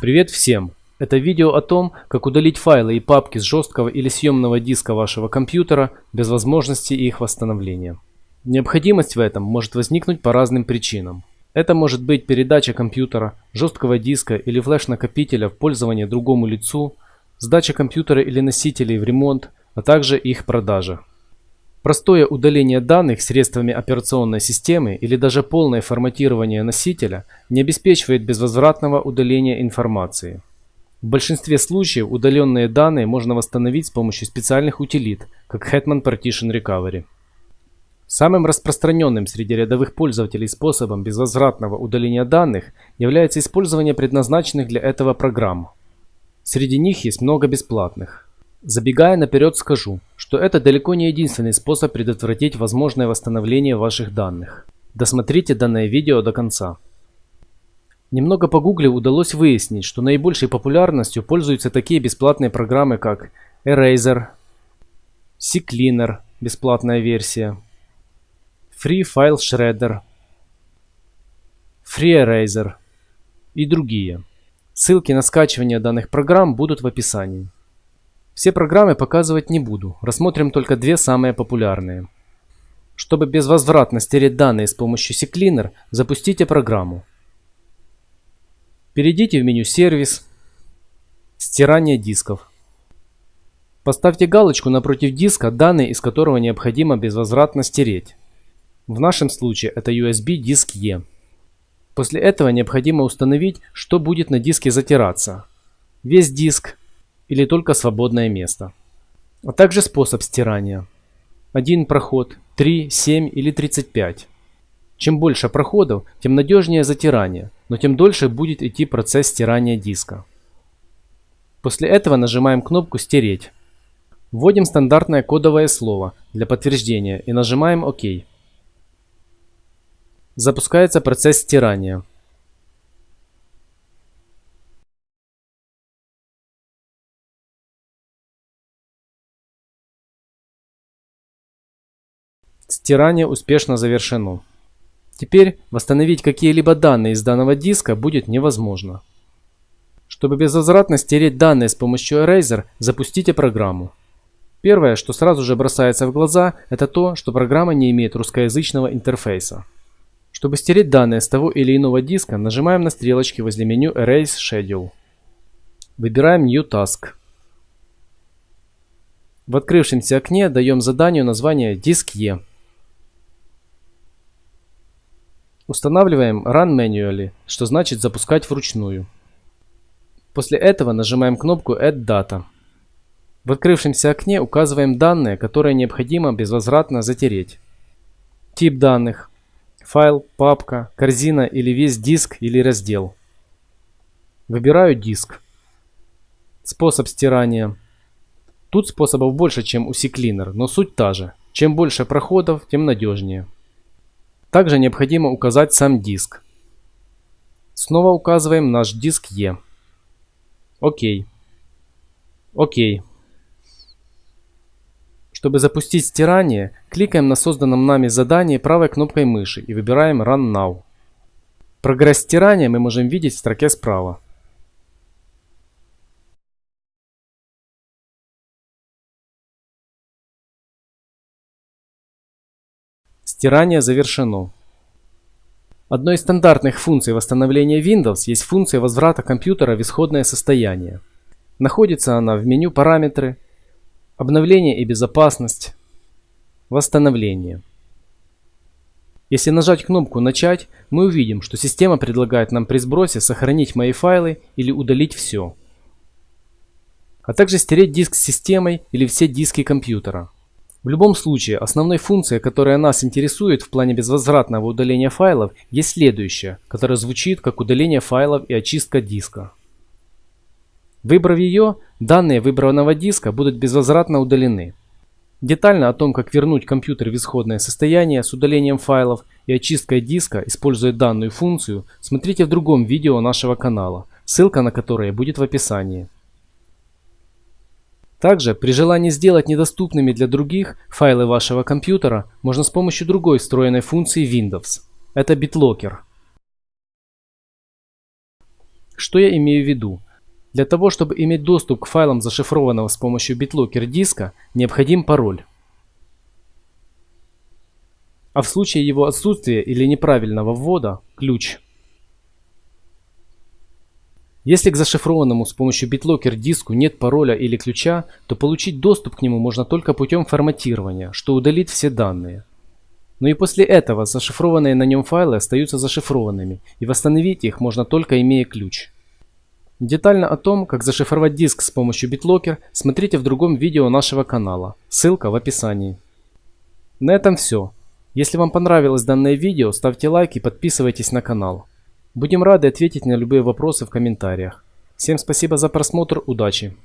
Привет всем! Это видео о том, как удалить файлы и папки с жесткого или съемного диска вашего компьютера без возможности их восстановления. Необходимость в этом может возникнуть по разным причинам. Это может быть передача компьютера, жесткого диска или флеш-накопителя в пользование другому лицу, сдача компьютера или носителей в ремонт, а также их продажа. Простое удаление данных средствами операционной системы или даже полное форматирование носителя не обеспечивает безвозвратного удаления информации. В большинстве случаев удаленные данные можно восстановить с помощью специальных утилит, как Hetman Partition Recovery. Самым распространенным среди рядовых пользователей способом безвозвратного удаления данных является использование предназначенных для этого программ. Среди них есть много бесплатных. Забегая наперед скажу, что это далеко не единственный способ предотвратить возможное восстановление ваших данных. Досмотрите данное видео до конца. Немного погуглив удалось выяснить, что наибольшей популярностью пользуются такие бесплатные программы как Eraser, CCleaner – бесплатная версия, Free File Shredder, FreeEraser и другие. Ссылки на скачивание данных программ будут в описании. Все программы показывать не буду, рассмотрим только две самые популярные. Чтобы безвозвратно стереть данные с помощью CCleaner, запустите программу. Перейдите в меню «Сервис», «Стирание дисков». Поставьте галочку напротив диска, данные из которого необходимо безвозвратно стереть. В нашем случае это USB диск E. После этого необходимо установить, что будет на диске затираться. Весь диск, или только свободное место. А также способ стирания. Один проход, 3, 7 или 35. Чем больше проходов, тем надежнее затирание, но тем дольше будет идти процесс стирания диска. После этого нажимаем кнопку «Стереть». Вводим стандартное кодовое слово для подтверждения и нажимаем ОК. Запускается процесс стирания. Стирание успешно завершено. Теперь восстановить какие-либо данные из данного диска будет невозможно. Чтобы безвозвратно стереть данные с помощью Eraser, запустите программу. Первое, что сразу же бросается в глаза, это то, что программа не имеет русскоязычного интерфейса. Чтобы стереть данные с того или иного диска, нажимаем на стрелочки возле меню Erase Schedule. Выбираем New Task. В открывшемся окне даем заданию название Диск E. Устанавливаем Run Manually, что значит запускать вручную. После этого нажимаем кнопку Add Data. В открывшемся окне указываем данные, которые необходимо безвозвратно затереть. Тип данных. Файл, папка, корзина или весь диск или раздел. Выбираю диск. Способ стирания. Тут способов больше, чем у CCleaner, но суть та же. Чем больше проходов, тем надежнее. Также необходимо указать сам диск. Снова указываем наш диск E. Окей. Окей. Чтобы запустить стирание, кликаем на созданном нами задании правой кнопкой мыши и выбираем Run Now. Прогресс стирания мы можем видеть в строке справа. Стирание завершено. Одной из стандартных функций восстановления Windows есть функция возврата компьютера в исходное состояние. Находится она в меню «Параметры», «Обновление и безопасность», «Восстановление». Если нажать кнопку «Начать», мы увидим, что система предлагает нам при сбросе сохранить мои файлы или удалить все, а также стереть диск с системой или все диски компьютера. В любом случае, основной функцией, которая нас интересует в плане безвозвратного удаления файлов, есть следующая, которая звучит как удаление файлов и очистка диска. Выбрав ее, данные выбранного диска будут безвозвратно удалены. Детально о том, как вернуть компьютер в исходное состояние с удалением файлов и очисткой диска, используя данную функцию, смотрите в другом видео нашего канала, ссылка на которое будет в описании. Также, при желании сделать недоступными для других файлы вашего компьютера, можно с помощью другой встроенной функции Windows. Это BitLocker. Что я имею в виду? Для того, чтобы иметь доступ к файлам зашифрованного с помощью BitLocker диска, необходим пароль. А в случае его отсутствия или неправильного ввода – ключ. Если к зашифрованному с помощью BitLocker диску нет пароля или ключа, то получить доступ к нему можно только путем форматирования, что удалит все данные. Но и после этого зашифрованные на нем файлы остаются зашифрованными, и восстановить их можно только имея ключ. Детально о том, как зашифровать диск с помощью BitLocker, смотрите в другом видео нашего канала, ссылка в описании. На этом все. Если вам понравилось данное видео, ставьте лайк и подписывайтесь на канал. Будем рады ответить на любые вопросы в комментариях. Всем спасибо за просмотр, удачи!